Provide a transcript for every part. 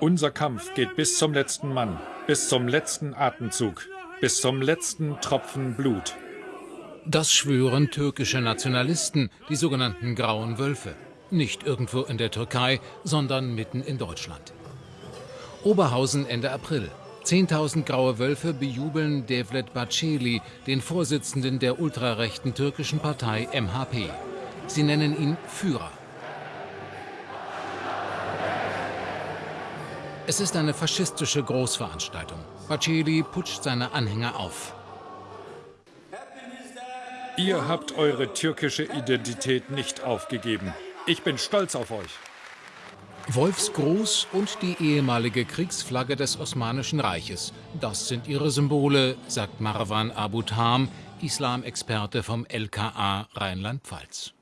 Unser Kampf geht bis zum letzten Mann, bis zum letzten Atemzug, bis zum letzten Tropfen Blut. Das schwören türkische Nationalisten, die sogenannten Grauen Wölfe. Nicht irgendwo in der Türkei, sondern mitten in Deutschland. Oberhausen Ende April. 10.000 graue Wölfe bejubeln Devlet Bahçeli, den Vorsitzenden der ultrarechten türkischen Partei MHP. Sie nennen ihn Führer. Es ist eine faschistische Großveranstaltung. Bahçeli putscht seine Anhänger auf. Ihr habt eure türkische Identität nicht aufgegeben. Ich bin stolz auf euch. Wolfsgruß und die ehemalige Kriegsflagge des Osmanischen Reiches. Das sind ihre Symbole, sagt Marwan Abu Tham, Islamexperte vom LKA Rheinland-Pfalz.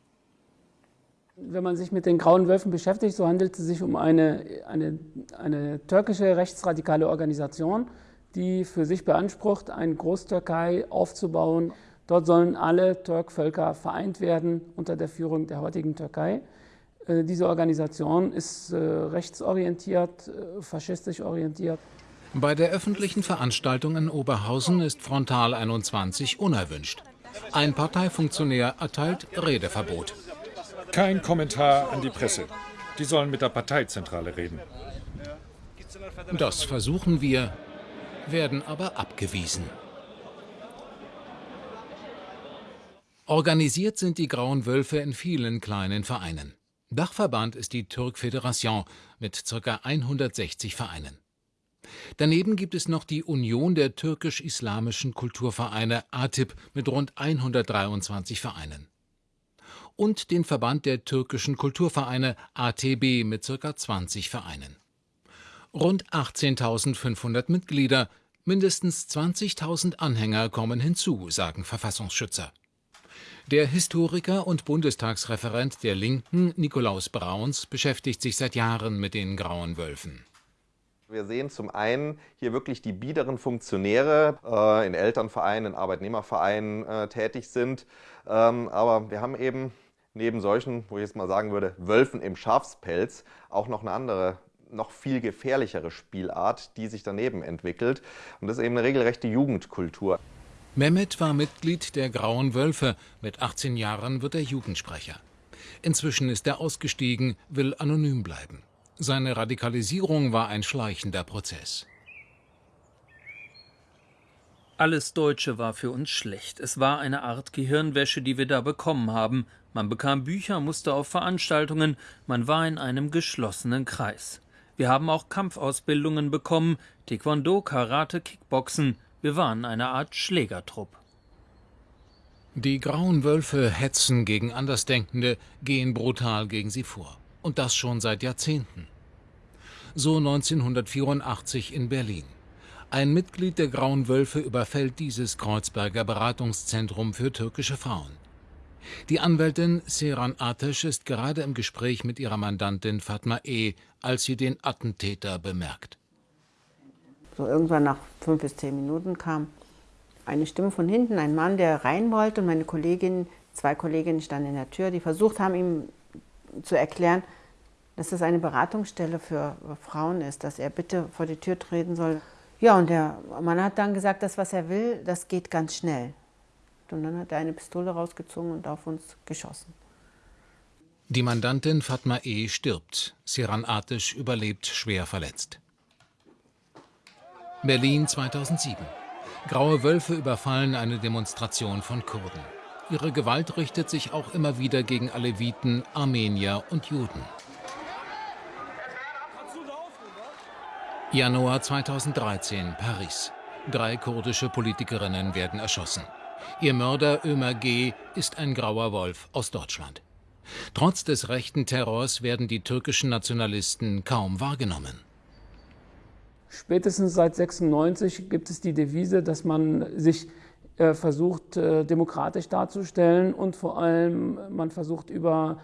Wenn man sich mit den Grauen Wölfen beschäftigt, so handelt es sich um eine, eine, eine türkische rechtsradikale Organisation, die für sich beansprucht, eine Großtürkei aufzubauen. Dort sollen alle Türkvölker vereint werden unter der Führung der heutigen Türkei. Äh, diese Organisation ist äh, rechtsorientiert, äh, faschistisch orientiert. Bei der öffentlichen Veranstaltung in Oberhausen ist Frontal 21 unerwünscht. Ein Parteifunktionär erteilt Redeverbot. Kein Kommentar an die Presse. Die sollen mit der Parteizentrale reden. Das versuchen wir, werden aber abgewiesen. Organisiert sind die Grauen Wölfe in vielen kleinen Vereinen. Dachverband ist die Türk Fédération mit ca. 160 Vereinen. Daneben gibt es noch die Union der türkisch-islamischen Kulturvereine ATIP mit rund 123 Vereinen. Und den Verband der türkischen Kulturvereine ATB mit ca. 20 Vereinen. Rund 18.500 Mitglieder, mindestens 20.000 Anhänger kommen hinzu, sagen Verfassungsschützer. Der Historiker und Bundestagsreferent der Linken, Nikolaus Brauns, beschäftigt sich seit Jahren mit den Grauen Wölfen. Wir sehen zum einen hier wirklich die biederen Funktionäre äh, in Elternvereinen, in Arbeitnehmervereinen äh, tätig sind. Ähm, aber wir haben eben neben solchen, wo ich jetzt mal sagen würde, Wölfen im Schafspelz auch noch eine andere noch viel gefährlichere Spielart, die sich daneben entwickelt. Und das ist eben eine regelrechte Jugendkultur. Mehmet war Mitglied der Grauen Wölfe. Mit 18 Jahren wird er Jugendsprecher. Inzwischen ist er ausgestiegen, will anonym bleiben. Seine Radikalisierung war ein schleichender Prozess. Alles Deutsche war für uns schlecht. Es war eine Art Gehirnwäsche, die wir da bekommen haben. Man bekam Bücher, musste auf Veranstaltungen, man war in einem geschlossenen Kreis. Wir haben auch Kampfausbildungen bekommen, Taekwondo, Karate, Kickboxen. Wir waren eine Art Schlägertrupp. Die grauen Wölfe hetzen gegen Andersdenkende, gehen brutal gegen sie vor. Und das schon seit Jahrzehnten. So 1984 in Berlin. Ein Mitglied der Grauen Wölfe überfällt dieses Kreuzberger Beratungszentrum für türkische Frauen. Die Anwältin Seran Atesh ist gerade im Gespräch mit ihrer Mandantin Fatma E., als sie den Attentäter bemerkt. So irgendwann nach fünf bis zehn Minuten kam eine Stimme von hinten, ein Mann, der rein wollte und meine Kollegin, zwei Kolleginnen standen in der Tür, die versucht haben, ihm zu erklären, dass das eine Beratungsstelle für Frauen ist, dass er bitte vor die Tür treten soll. Ja, und der Mann hat dann gesagt, das, was er will, das geht ganz schnell. Und dann hat er eine Pistole rausgezogen und auf uns geschossen. Die Mandantin Fatma E. stirbt. Siran Atisch überlebt schwer verletzt. Berlin 2007. Graue Wölfe überfallen eine Demonstration von Kurden. Ihre Gewalt richtet sich auch immer wieder gegen Aleviten, Armenier und Juden. Januar 2013, Paris. Drei kurdische Politikerinnen werden erschossen. Ihr Mörder Ömer G. ist ein grauer Wolf aus Deutschland. Trotz des rechten Terrors werden die türkischen Nationalisten kaum wahrgenommen. Spätestens seit 96 gibt es die Devise, dass man sich äh, versucht, äh, demokratisch darzustellen und vor allem man versucht über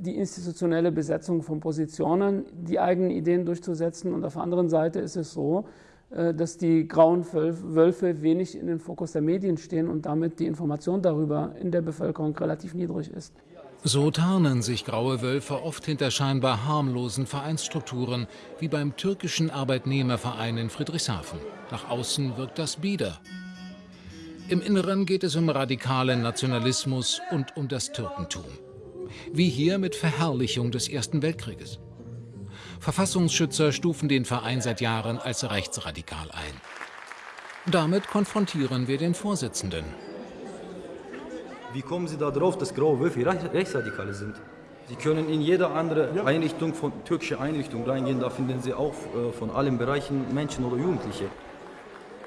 die institutionelle Besetzung von Positionen die eigenen Ideen durchzusetzen. Und auf der anderen Seite ist es so, äh, dass die grauen Wölfe wenig in den Fokus der Medien stehen und damit die Information darüber in der Bevölkerung relativ niedrig ist. So tarnen sich graue Wölfe oft hinter scheinbar harmlosen Vereinsstrukturen, wie beim türkischen Arbeitnehmerverein in Friedrichshafen. Nach außen wirkt das bieder. Im Inneren geht es um radikalen Nationalismus und um das Türkentum. Wie hier mit Verherrlichung des Ersten Weltkrieges. Verfassungsschützer stufen den Verein seit Jahren als rechtsradikal ein. Damit konfrontieren wir den Vorsitzenden. Wie kommen Sie darauf, dass graue Wölfe Rechtsradikale sind? Sie können in jede andere Einrichtung, von türkische Einrichtung reingehen, da finden Sie auch äh, von allen Bereichen Menschen oder Jugendliche.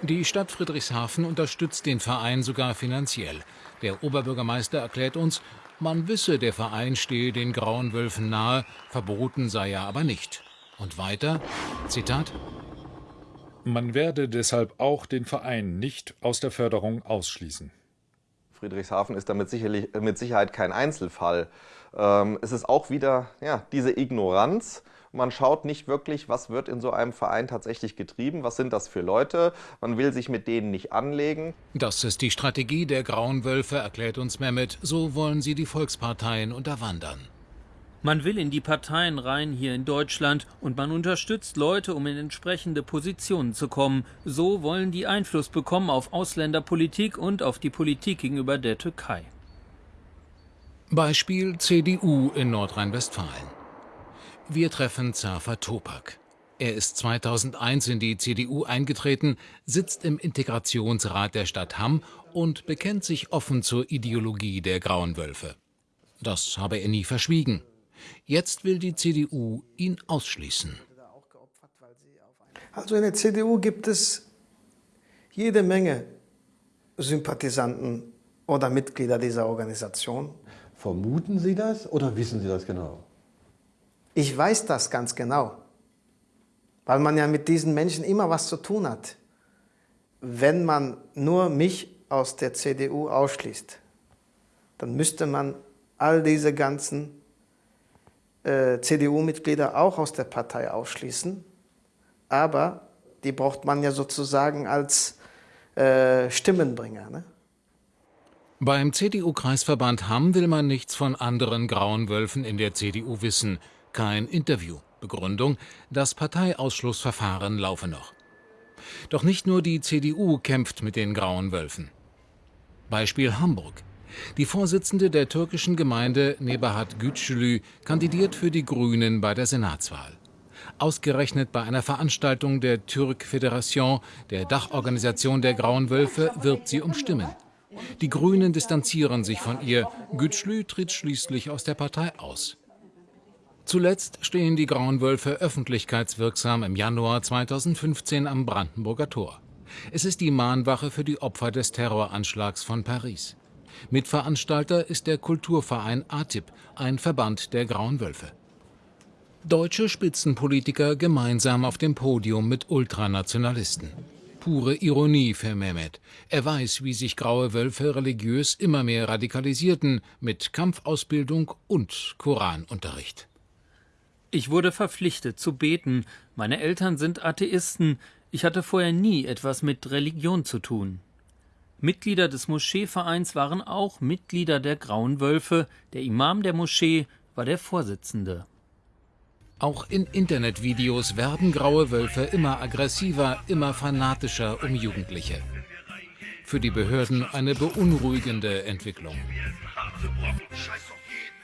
Die Stadt Friedrichshafen unterstützt den Verein sogar finanziell. Der Oberbürgermeister erklärt uns, man wisse, der Verein stehe den grauen Wölfen nahe, verboten sei er aber nicht. Und weiter, Zitat, Man werde deshalb auch den Verein nicht aus der Förderung ausschließen. Friedrichshafen ist damit sicherlich, mit Sicherheit kein Einzelfall. Ähm, es ist auch wieder ja, diese Ignoranz. Man schaut nicht wirklich, was wird in so einem Verein tatsächlich getrieben, was sind das für Leute. Man will sich mit denen nicht anlegen. Das ist die Strategie der Grauen Wölfe, erklärt uns Mehmet. So wollen sie die Volksparteien unterwandern. Man will in die Parteien rein hier in Deutschland und man unterstützt Leute, um in entsprechende Positionen zu kommen. So wollen die Einfluss bekommen auf Ausländerpolitik und auf die Politik gegenüber der Türkei. Beispiel CDU in Nordrhein-Westfalen. Wir treffen Zafer Topak. Er ist 2001 in die CDU eingetreten, sitzt im Integrationsrat der Stadt Hamm und bekennt sich offen zur Ideologie der Grauen Wölfe. Das habe er nie verschwiegen. Jetzt will die CDU ihn ausschließen. Also in der CDU gibt es jede Menge Sympathisanten oder Mitglieder dieser Organisation. Vermuten Sie das oder wissen Sie das genau? Ich weiß das ganz genau, weil man ja mit diesen Menschen immer was zu tun hat. Wenn man nur mich aus der CDU ausschließt, dann müsste man all diese ganzen äh, CDU-Mitglieder auch aus der Partei ausschließen. Aber die braucht man ja sozusagen als äh, Stimmenbringer. Ne? Beim CDU-Kreisverband Hamm will man nichts von anderen grauen Wölfen in der CDU wissen. Kein Interview. Begründung, das Parteiausschlussverfahren laufe noch. Doch nicht nur die CDU kämpft mit den grauen Wölfen. Beispiel Hamburg. Die Vorsitzende der türkischen Gemeinde Nebahat Gütschlü kandidiert für die Grünen bei der Senatswahl. Ausgerechnet bei einer Veranstaltung der Türk Föderation, der Dachorganisation der Grauen Wölfe, wirbt sie um Stimmen. Die Grünen distanzieren sich von ihr. Gütschlü tritt schließlich aus der Partei aus. Zuletzt stehen die Grauen Wölfe öffentlichkeitswirksam im Januar 2015 am Brandenburger Tor. Es ist die Mahnwache für die Opfer des Terroranschlags von Paris. Mitveranstalter ist der Kulturverein ATIP, ein Verband der Grauen Wölfe. Deutsche Spitzenpolitiker gemeinsam auf dem Podium mit Ultranationalisten. Pure Ironie für Mehmet. Er weiß, wie sich graue Wölfe religiös immer mehr radikalisierten, mit Kampfausbildung und Koranunterricht. Ich wurde verpflichtet zu beten. Meine Eltern sind Atheisten. Ich hatte vorher nie etwas mit Religion zu tun. Mitglieder des Moscheevereins waren auch Mitglieder der Grauen Wölfe. Der Imam der Moschee war der Vorsitzende. Auch in Internetvideos werden graue Wölfe immer aggressiver, immer fanatischer um Jugendliche. Für die Behörden eine beunruhigende Entwicklung.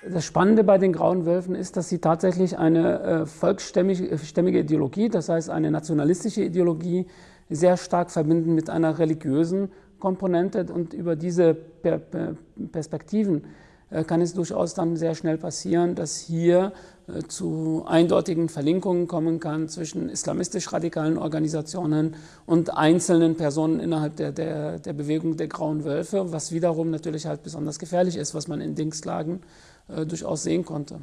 Das Spannende bei den Grauen Wölfen ist, dass sie tatsächlich eine äh, volksstämmige Ideologie, das heißt eine nationalistische Ideologie, sehr stark verbinden mit einer religiösen Komponente. Und über diese per per Perspektiven äh, kann es durchaus dann sehr schnell passieren, dass hier äh, zu eindeutigen Verlinkungen kommen kann zwischen islamistisch-radikalen Organisationen und einzelnen Personen innerhalb der, der, der Bewegung der Grauen Wölfe, was wiederum natürlich halt besonders gefährlich ist, was man in Dingslagen äh, durchaus sehen konnte.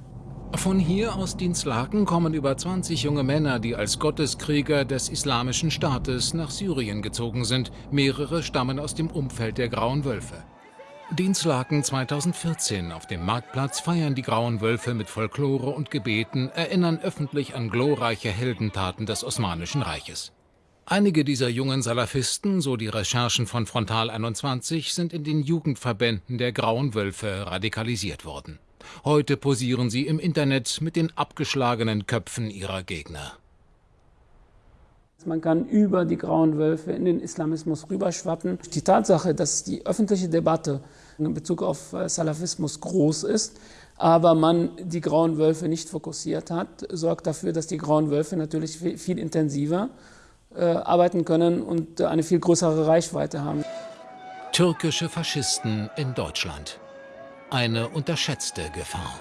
Von hier aus Dienstlaken kommen über 20 junge Männer, die als Gotteskrieger des Islamischen Staates nach Syrien gezogen sind. Mehrere stammen aus dem Umfeld der Grauen Wölfe. Dienstlaken 2014. Auf dem Marktplatz feiern die Grauen Wölfe mit Folklore und Gebeten, erinnern öffentlich an glorreiche Heldentaten des Osmanischen Reiches. Einige dieser jungen Salafisten, so die Recherchen von Frontal 21, sind in den Jugendverbänden der Grauen Wölfe radikalisiert worden. Heute posieren sie im Internet mit den abgeschlagenen Köpfen ihrer Gegner. Man kann über die grauen Wölfe in den Islamismus rüberschwappen. Die Tatsache, dass die öffentliche Debatte in Bezug auf äh, Salafismus groß ist, aber man die grauen Wölfe nicht fokussiert hat, sorgt dafür, dass die grauen Wölfe natürlich viel intensiver äh, arbeiten können und eine viel größere Reichweite haben. Türkische Faschisten in Deutschland. Eine unterschätzte Gefahr.